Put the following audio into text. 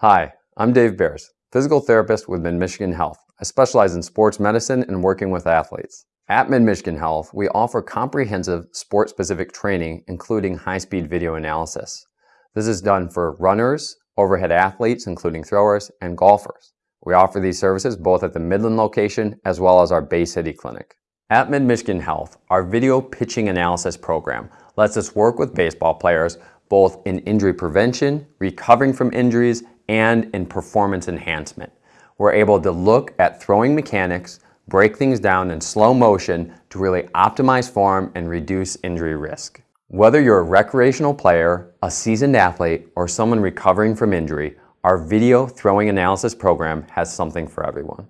Hi, I'm Dave Bears, physical therapist with Mid-Michigan Health. I specialize in sports medicine and working with athletes. At Mid-Michigan Health, we offer comprehensive sport-specific training, including high-speed video analysis. This is done for runners, overhead athletes, including throwers, and golfers. We offer these services both at the Midland location as well as our Bay City clinic. At Mid-Michigan Health, our video pitching analysis program lets us work with baseball players both in injury prevention, recovering from injuries, and in performance enhancement. We're able to look at throwing mechanics, break things down in slow motion to really optimize form and reduce injury risk. Whether you're a recreational player, a seasoned athlete, or someone recovering from injury, our video throwing analysis program has something for everyone.